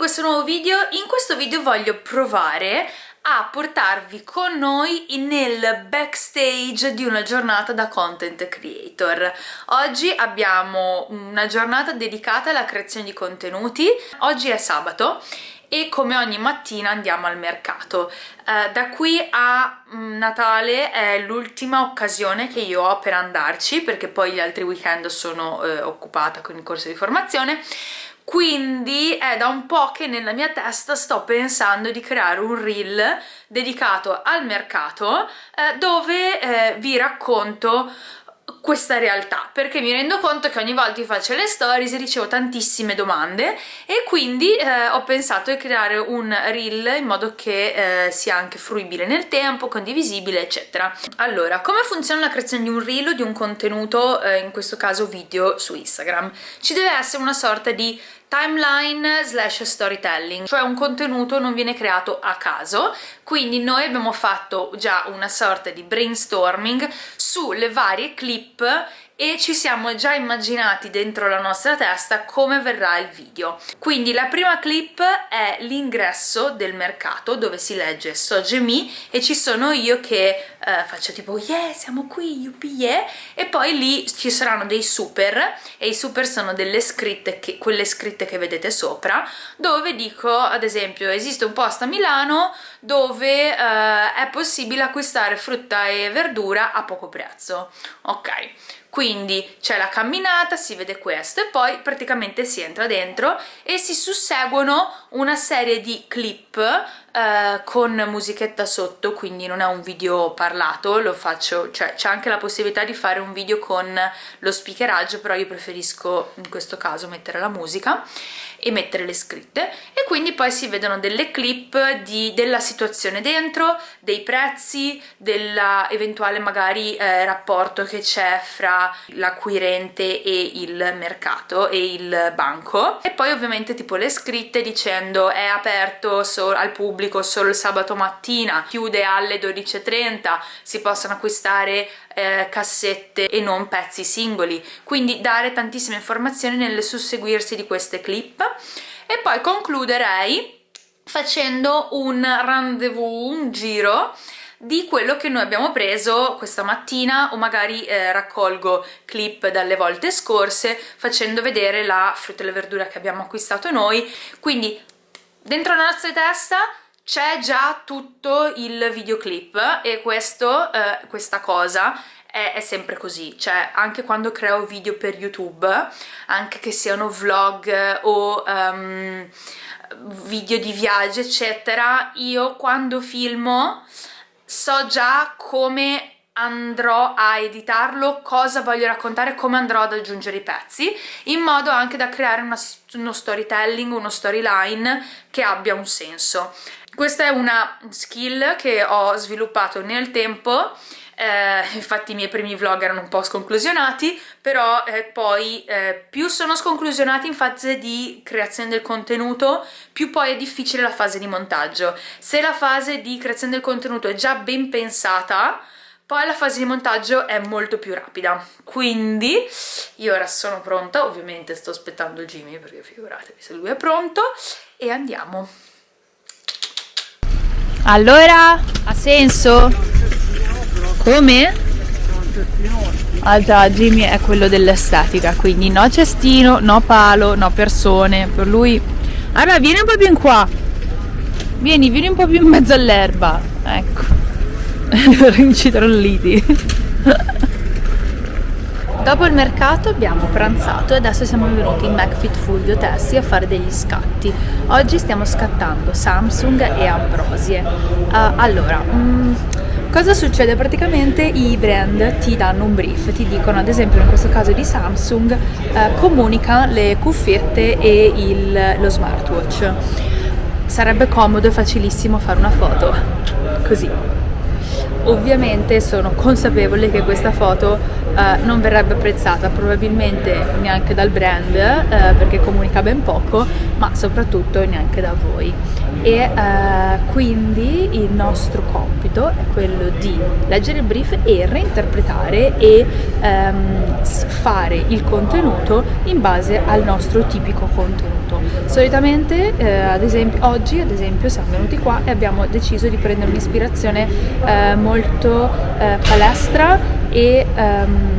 questo nuovo video. In questo video voglio provare a portarvi con noi nel backstage di una giornata da content creator. Oggi abbiamo una giornata dedicata alla creazione di contenuti. Oggi è sabato e come ogni mattina andiamo al mercato. Eh, da qui a mm, Natale è l'ultima occasione che io ho per andarci perché poi gli altri weekend sono eh, occupata con il corso di formazione quindi è da un po' che nella mia testa sto pensando di creare un reel dedicato al mercato eh, dove eh, vi racconto questa realtà perché mi rendo conto che ogni volta che faccio le stories ricevo tantissime domande e quindi eh, ho pensato di creare un reel in modo che eh, sia anche fruibile nel tempo, condivisibile eccetera. Allora, come funziona la creazione di un reel o di un contenuto, eh, in questo caso video su Instagram? Ci deve essere una sorta di timeline slash storytelling, cioè un contenuto non viene creato a caso, quindi noi abbiamo fatto già una sorta di brainstorming sulle varie clip e ci siamo già immaginati dentro la nostra testa come verrà il video. Quindi la prima clip è l'ingresso del mercato dove si legge Sogemi e ci sono io che eh, faccio tipo yeah siamo qui yuppie yeah. E poi lì ci saranno dei super e i super sono delle scritte che, quelle scritte che vedete sopra dove dico ad esempio esiste un posto a Milano dove eh, è possibile acquistare frutta e verdura a poco prezzo. Ok quindi c'è la camminata, si vede questo e poi praticamente si entra dentro e si susseguono una serie di clip eh, con musichetta sotto quindi non è un video parlato lo faccio cioè c'è anche la possibilità di fare un video con lo speakeraggio però io preferisco in questo caso mettere la musica e mettere le scritte. E quindi poi si vedono delle clip di, della situazione dentro, dei prezzi, dell'eventuale magari eh, rapporto che c'è fra l'acquirente e il mercato e il banco. E poi ovviamente tipo le scritte dicendo è aperto al pubblico pubblico solo il sabato mattina, chiude alle 12.30, si possono acquistare eh, cassette e non pezzi singoli, quindi dare tantissime informazioni nel susseguirsi di queste clip. E poi concluderei facendo un rendezvous, un giro di quello che noi abbiamo preso questa mattina o magari eh, raccolgo clip dalle volte scorse facendo vedere la frutta e le verdure che abbiamo acquistato noi. Quindi dentro la nostra testa c'è già tutto il videoclip e questo, eh, questa cosa è, è, sempre così, cioè anche quando creo video per YouTube, anche che siano vlog o um, video di viaggio eccetera, io quando filmo so già come andrò a editarlo, cosa voglio raccontare, come andrò ad aggiungere i pezzi, in modo anche da creare una, uno storytelling, uno storyline che abbia un senso. Questa è una skill che ho sviluppato nel tempo eh, infatti i miei primi vlog erano un po' sconclusionati, però eh, poi eh, più sono sconclusionati in fase di creazione del contenuto, più poi è difficile la fase di montaggio. Se la fase di creazione del contenuto è già ben pensata, poi la fase di montaggio è molto più rapida. Quindi io ora sono pronta ovviamente sto aspettando Jimmy perché figuratevi se lui è pronto e andiamo. Allora ha senso? come? ah già Jimmy è quello dell'estetica quindi no cestino, no palo, no persone. Per lui allora vieni un po' più in qua. Vieni, vieni un po' più in mezzo all'erba ecco rincitrolliti Dopo il mercato abbiamo pranzato e adesso siamo venuti in McFit Fulvio Tessi a fare degli scatti. Oggi stiamo scattando Samsung e Ambrosie. Uh, allora, um, cosa succede? Praticamente i brand ti danno un brief, ti dicono ad esempio in questo caso di Samsung uh, comunica le cuffiette e il, lo smartwatch. Sarebbe comodo e facilissimo fare una foto, così ovviamente sono consapevole che questa foto uh, non verrebbe apprezzata probabilmente neanche dal brand uh, perché comunica ben poco ma soprattutto neanche da voi. E uh, quindi il nostro compito è quello di leggere il brief e reinterpretare e um, fare il contenuto in base al nostro tipico contenuto contenuto. Solitamente, eh, ad esempio, oggi ad esempio siamo venuti qua e abbiamo deciso di prendere un'ispirazione eh, molto eh, palestra e um,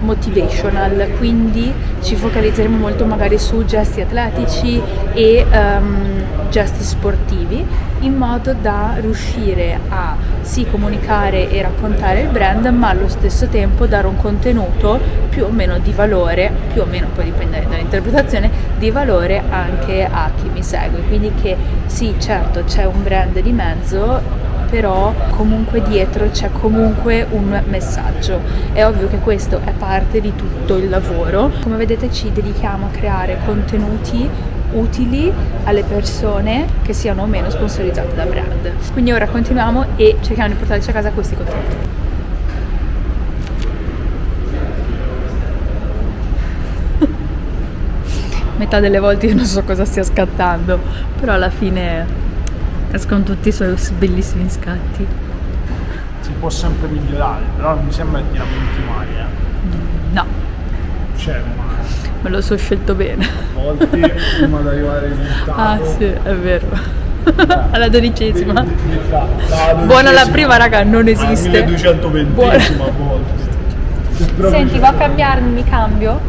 motivational, quindi ci focalizzeremo molto magari su gesti atletici e um, gesti sportivi in modo da riuscire a sì comunicare e raccontare il brand ma allo stesso tempo dare un contenuto più o meno di valore, più o meno poi dipende dall'interpretazione, di valore anche a chi mi segue, quindi che sì certo c'è un brand di mezzo però comunque dietro c'è comunque un messaggio. È ovvio che questo è parte di tutto il lavoro. Come vedete ci dedichiamo a creare contenuti utili alle persone che siano o meno sponsorizzate da brand. Quindi ora continuiamo e cerchiamo di portarci a casa questi contenuti. Metà delle volte io non so cosa stia scattando, però alla fine escono tutti i suoi bellissimi scatti. Si può sempre migliorare, però non mi sembra che ti lamenti mai, eh. No. Ma... Me lo so scelto bene. A volte prima di arrivare al risultato. Ah sì, è vero. Eh, Alla dodicesima. Buona la prima raga, non esiste. Alla 1220 a volte. Senti, va a cambiarmi, mi cambio?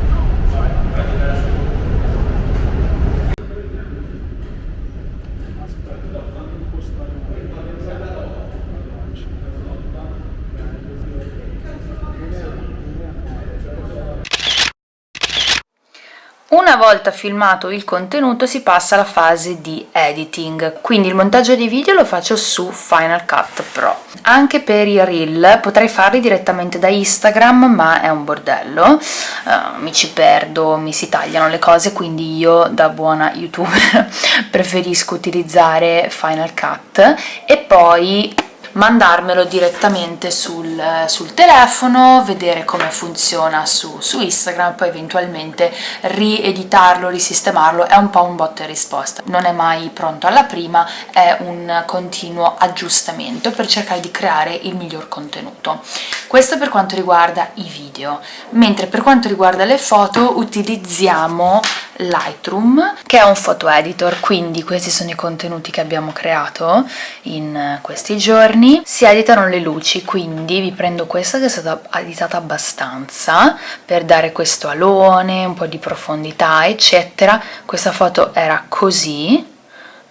Una volta filmato il contenuto si passa alla fase di editing, quindi il montaggio dei video lo faccio su Final Cut Pro. Anche per i reel potrei farli direttamente da Instagram ma è un bordello, uh, mi ci perdo, mi si tagliano le cose quindi io da buona youtuber preferisco utilizzare Final Cut. E poi mandarmelo direttamente sul, sul telefono, vedere come funziona su, su Instagram, poi eventualmente rieditarlo, risistemarlo, è un po' un botta e risposta. Non è mai pronto alla prima, è un continuo aggiustamento per cercare di creare il miglior contenuto. Questo per quanto riguarda i video, mentre per quanto riguarda le foto utilizziamo Lightroom che è un photo editor. Quindi questi sono i contenuti che abbiamo creato in questi giorni. Si editano le luci quindi vi prendo questa che è stata editata abbastanza per dare questo alone un po' di profondità eccetera. Questa foto era così.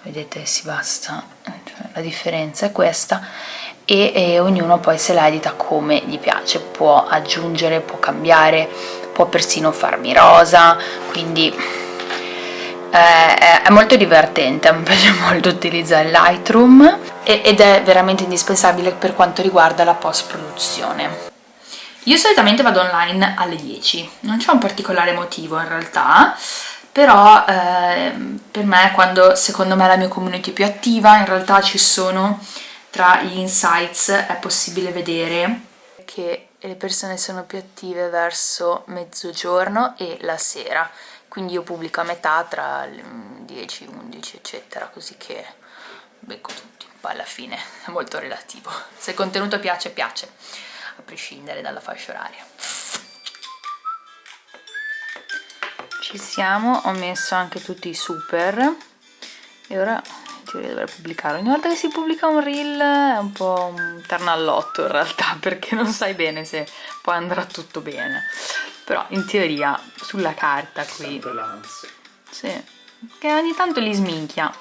Vedete si basta. Cioè, la differenza è questa. E, e ognuno poi se la edita come gli piace. Può aggiungere può cambiare può persino farmi rosa quindi eh, è molto divertente, mi piace molto utilizzare Lightroom ed è veramente indispensabile per quanto riguarda la post produzione io solitamente vado online alle 10 non c'è un particolare motivo in realtà però eh, per me quando secondo me la mia community è più attiva in realtà ci sono tra gli insights è possibile vedere che le persone sono più attive verso mezzogiorno e la sera. Quindi io pubblico a metà tra le 10, 11 eccetera così che becco tutti. Poi alla fine è molto relativo. Se il contenuto piace piace a prescindere dalla fascia oraria. Ci siamo ho messo anche tutti i super. E ora teoria dovrei pubblicare. Ogni volta che si pubblica un reel è un po' un ternallotto in realtà perché non sai bene se poi andrà tutto bene. Però in teoria sulla carta qui. Sì, che ogni tanto li sminchia.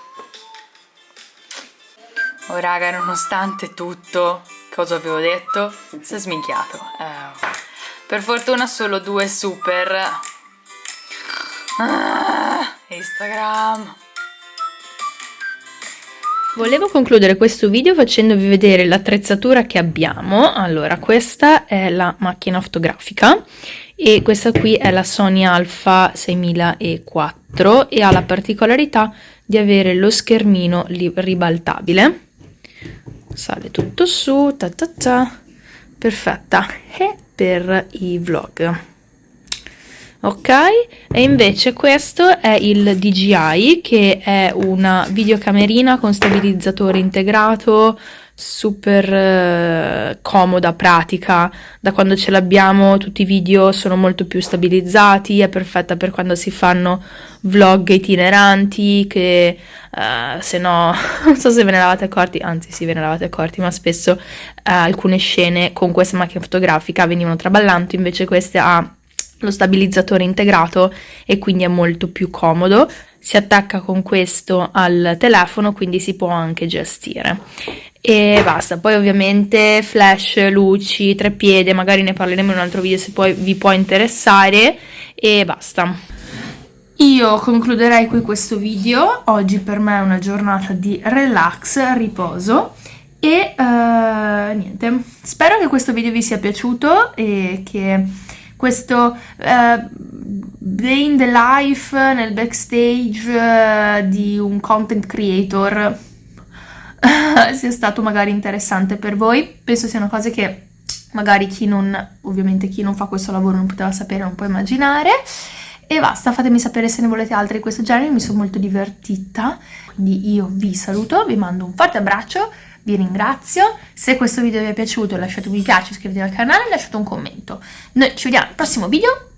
Oh raga nonostante tutto cosa avevo detto? Si è sminchiato. Eh, per fortuna solo due super. Ah, Instagram Volevo concludere questo video facendovi vedere l'attrezzatura che abbiamo. Allora, questa è la macchina fotografica e questa qui è la Sony Alpha 6004 e ha la particolarità di avere lo schermino ribaltabile. Sale tutto su, ta ta ta, perfetta. E per i vlog ok? E invece questo è il DJI che è una videocamerina con stabilizzatore integrato super eh, comoda, pratica, da quando ce l'abbiamo tutti i video sono molto più stabilizzati, è perfetta per quando si fanno vlog itineranti che eh, se no, non so se ve ne eravate accorti, anzi sì ve ne eravate accorti, ma spesso eh, alcune scene con questa macchina fotografica venivano traballanti, invece queste ha lo stabilizzatore integrato e quindi è molto più comodo. Si attacca con questo al telefono quindi si può anche gestire. E basta. Poi ovviamente flash luci treppiede magari ne parleremo in un altro video se poi vi può interessare. E basta. Io concluderei qui questo video. Oggi per me è una giornata di relax riposo e uh, niente. Spero che questo video vi sia piaciuto e che questo uh, day in the life nel backstage uh, di un content creator sia stato magari interessante per voi. Penso siano cose che magari chi non, ovviamente chi non fa questo lavoro non poteva sapere, non può immaginare. E basta, fatemi sapere se ne volete altre di questo genere, mi sono molto divertita. Quindi io vi saluto, vi mando un forte abbraccio, vi ringrazio. Se questo video vi è piaciuto lasciate un mi piace, iscrivetevi al canale e lasciate un commento. Noi ci vediamo al prossimo video